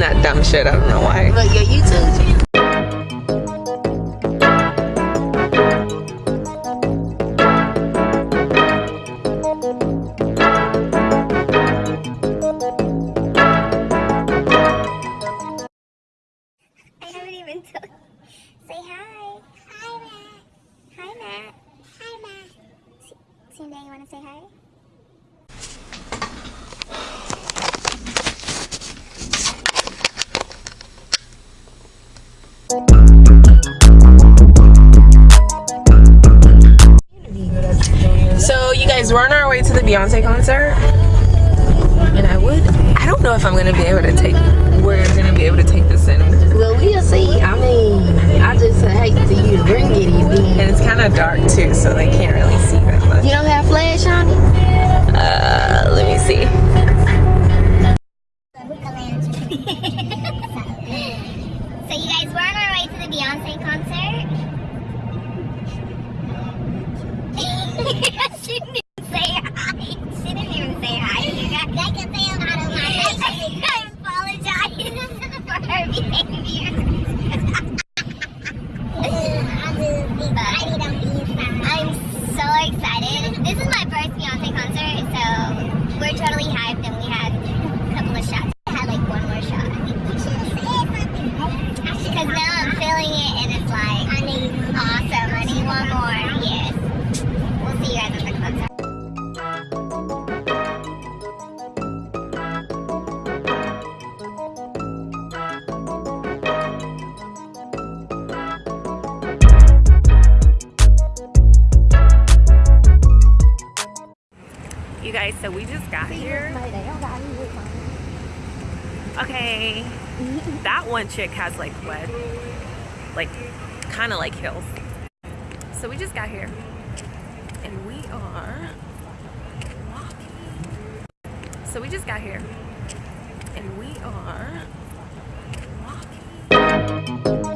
that dumb shit. I don't know why. But your YouTube. I haven't even told. Say hi. Hi, Matt. Hi, Matt. Hi, Matt. Sunday, you want to say hi? So you guys, we're on our way to the Beyonce concert, and I would. I don't know if I'm gonna be able to take. We're gonna be able to take this in, Well, we'll see. I mean, I just hate to use bring it even. and it's kind of dark too, so they can't really see that much. You don't have flash on it? Uh, let me see. guys, so we just got here. Okay. that one chick has like what? Like, kind of like hills. So we just got here. And we are walking. So we just got here. And we are walking.